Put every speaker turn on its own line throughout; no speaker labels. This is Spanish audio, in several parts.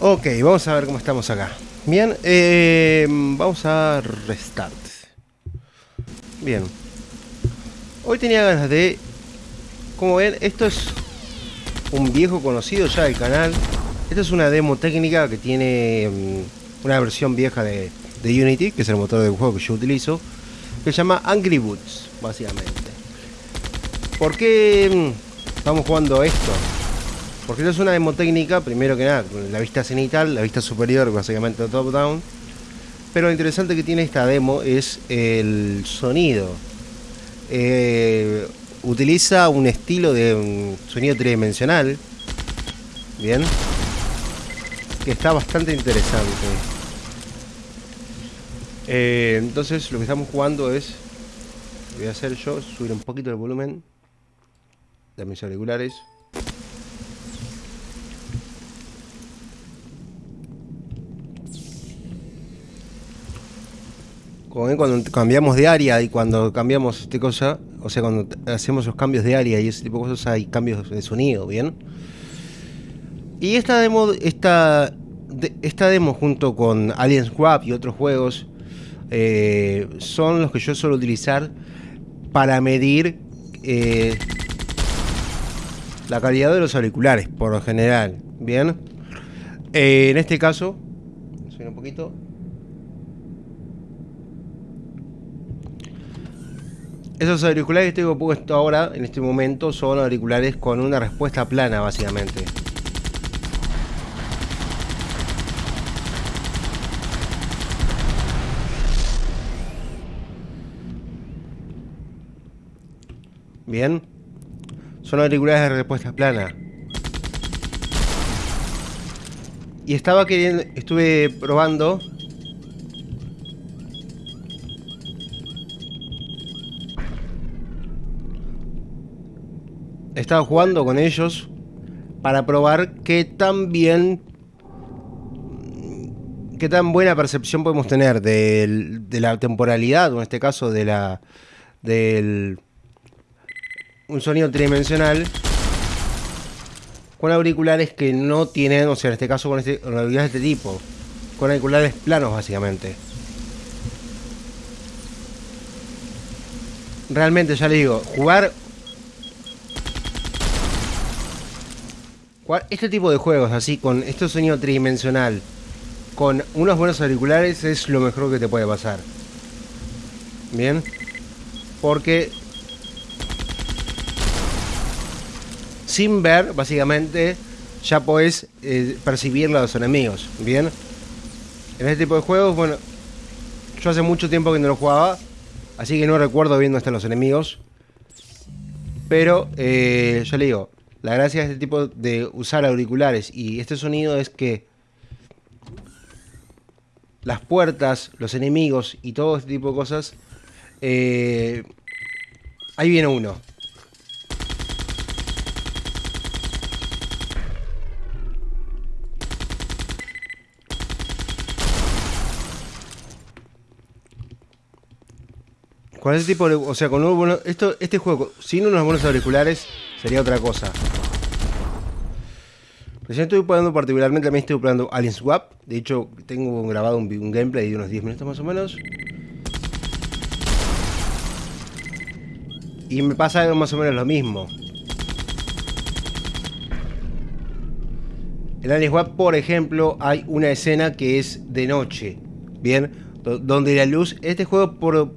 Ok, vamos a ver cómo estamos acá. Bien, eh, vamos a restart. Bien. Hoy tenía ganas de... Como ven, esto es un viejo conocido ya del canal. Esta es una demo técnica que tiene mm, una versión vieja de, de Unity, que es el motor del juego que yo utilizo, que se llama Angry Boots, básicamente. ¿Por qué mm, estamos jugando esto? Porque esto es una demo técnica, primero que nada, con la vista cenital, la vista superior, básicamente top-down. Pero lo interesante que tiene esta demo es el sonido. Eh, utiliza un estilo de sonido tridimensional. Bien. Que está bastante interesante. Eh, entonces lo que estamos jugando es... Voy a hacer yo, subir un poquito el volumen de mis auriculares. Cuando cambiamos de área y cuando cambiamos este cosa, o sea, cuando hacemos los cambios de área y ese tipo de cosas, hay cambios de sonido, ¿bien? Y esta demo, esta, esta demo junto con Alien Swap y otros juegos eh, son los que yo suelo utilizar para medir eh, la calidad de los auriculares, por lo general, ¿bien? Eh, en este caso, un poquito, Esos auriculares que tengo puesto ahora, en este momento, son auriculares con una respuesta plana, básicamente. Bien. Son auriculares de respuesta plana. Y estaba queriendo, estuve probando he estado jugando con ellos para probar qué tan bien qué tan buena percepción podemos tener de, la temporalidad, o en este caso de la del un sonido tridimensional con auriculares que no tienen, o sea, en este caso con, este, con auriculares de este tipo, con auriculares planos básicamente. Realmente, ya le digo, jugar este tipo de juegos así, con este sonido tridimensional, con unos buenos auriculares, es lo mejor que te puede pasar. Bien. Porque sin ver, básicamente, ya podés eh, percibir a los enemigos. Bien. En este tipo de juegos, bueno, yo hace mucho tiempo que no lo jugaba, así que no recuerdo viendo hasta los enemigos. Pero, eh, ya le digo, la gracia de este tipo de usar auriculares y este sonido es que las puertas, los enemigos y todo este tipo de cosas, eh, ahí viene uno. Con ese tipo de... O sea, con uno, esto, este juego, sin unos buenos auriculares, sería otra cosa. Recién estoy probando particularmente, también estoy probando Alien Swap. De hecho, tengo grabado un, gameplay de unos 10 minutos más o menos. Y me pasa más o menos lo mismo. En Alien Swap, por ejemplo, hay una escena que es de noche. Bien, donde la luz... Este juego por,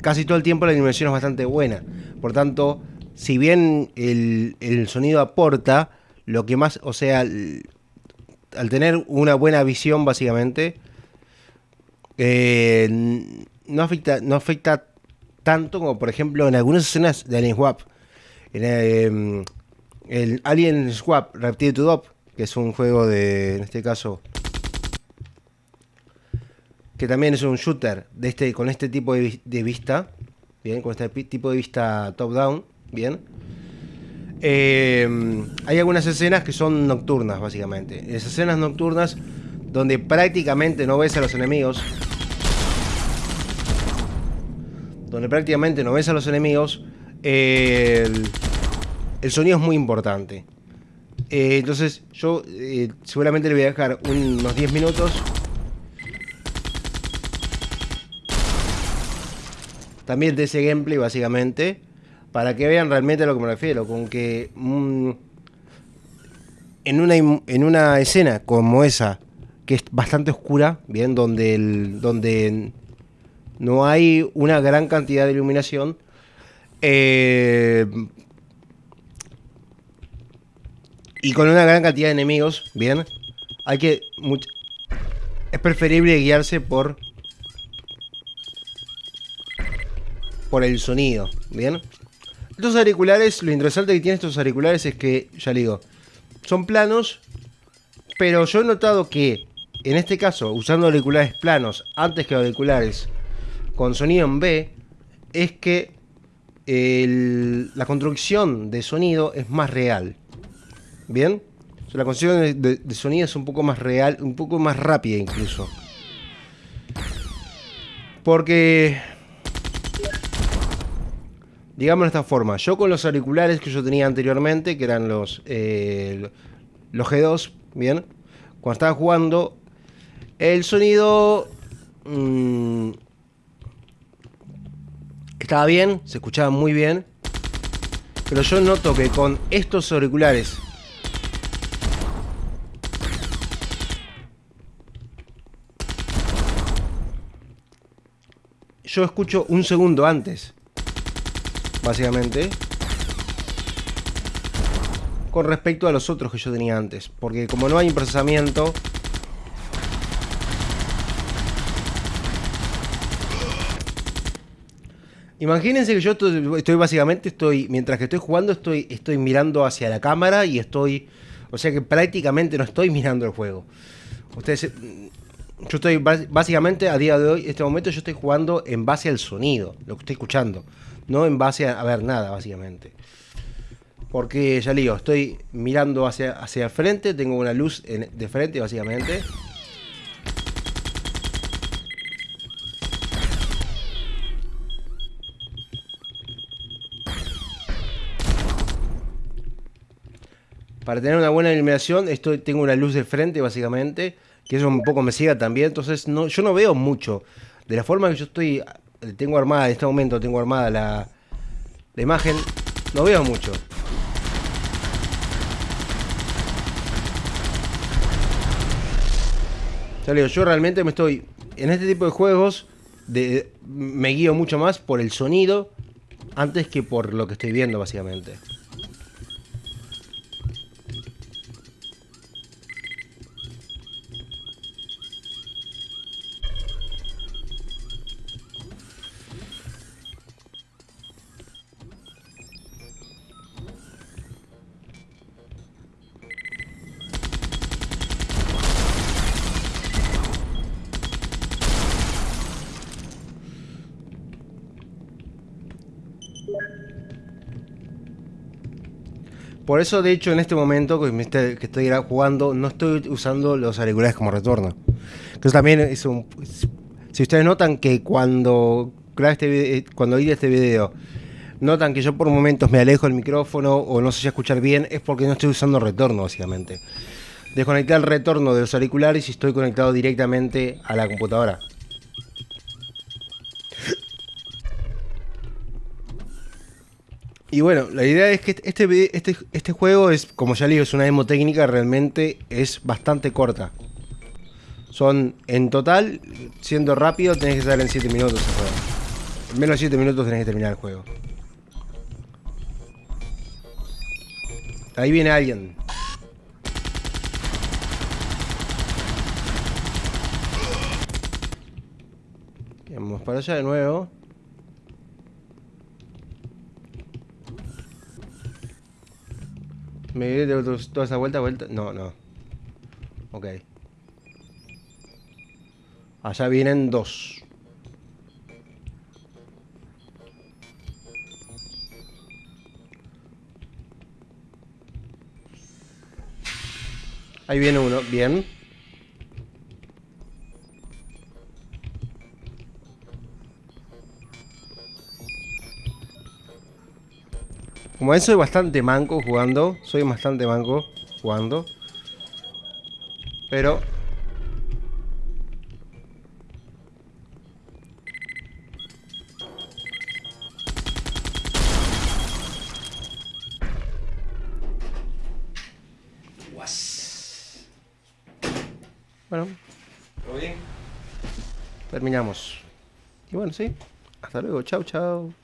casi todo el tiempo la dimensión es bastante buena. Por tanto, si bien el, sonido aporta, lo que más, o sea, al tener una buena visión básicamente, eh, no, afecta, no afecta tanto como por ejemplo en algunas escenas de Alien Swap. En eh, el Alien Swap Reptile to Dop, que es un juego de, en este caso, que también es un shooter de este, con este tipo de, vista, bien, con este tipo de vista top-down, bien. Eh, hay algunas escenas que son nocturnas, básicamente. Esas escenas nocturnas donde prácticamente no ves a los enemigos. Donde prácticamente no ves a los enemigos. el, el, sonido es muy importante. Eh, entonces yo eh, seguramente le voy a dejar unos 10 minutos. También de ese gameplay básicamente. Para que vean realmente a lo que me refiero. Con que mm, en, una, en una escena como esa, que es bastante oscura, bien, donde, el, donde no hay una gran cantidad de iluminación. Eh, y con una gran cantidad de enemigos, bien, hay que... es preferible guiarse por... Por el sonido, bien. Estos auriculares, lo interesante que tienen estos auriculares es que, ya digo, son planos, pero yo he notado que, en este caso, usando auriculares planos antes que auriculares con sonido en B, es que la construcción de sonido es más real. ¿Bien? la construcción de, sonido es un poco más real, un poco más rápida incluso. Porque... Digamos de esta forma, yo con los auriculares que yo tenía anteriormente, que eran los, eh, los G2, ¿bien? Cuando estaba jugando, el sonido... Mm, estaba bien, se escuchaba muy bien. Pero yo noto que con estos auriculares yo escucho un segundo antes. Básicamente. Con respecto a los otros que yo tenía antes. Porque como no hay un procesamiento... Imagínense que yo estoy, básicamente, estoy mientras que estoy jugando, estoy, estoy mirando hacia la cámara y estoy... O sea que prácticamente no estoy mirando el juego. Ustedes yo estoy básicamente a día de hoy, en este momento yo estoy jugando en base al sonido, lo que estoy escuchando, no en base a, ver nada, básicamente. Porque ya digo, estoy mirando hacia, hacia el frente, tengo una luz de frente, básicamente. Para tener una buena iluminación, estoy, tengo una luz de frente, básicamente que eso un poco me siga también. Entonces, no, yo no veo mucho. De la forma que yo estoy, tengo armada en este momento, tengo armada la, imagen, no veo mucho. yo realmente me estoy, en este tipo de juegos, de, me guío mucho más por el sonido antes que por lo que estoy viendo, básicamente. Por eso, de hecho, en este momento que estoy jugando, no estoy usando los auriculares como retorno. Entonces también es un... Si ustedes notan que cuando este eh, cuando este video, notan que yo por momentos me alejo del micrófono o no sé escuchar bien, es porque no estoy usando retorno, básicamente. Desconecté el retorno de los auriculares y estoy conectado directamente a la computadora. Y bueno, la idea es que este, este, este juego es, como ya digo, es una demo técnica, realmente es bastante corta. Son, en total, siendo rápido, tenés que estar en 7 minutos el juego. En menos de 7 minutos tenés que terminar el juego. Ahí viene alguien. Vamos para allá de nuevo. ¿Me de toda esa vuelta, vuelta? No, no. Ok. Allá vienen dos. Ahí viene uno, bien. Como ven, soy bastante manco jugando. Soy bastante manco. jugando. Pero... Bueno,
¿Todo bien?
terminamos. Y bueno, sí. Hasta luego. Chau, chau.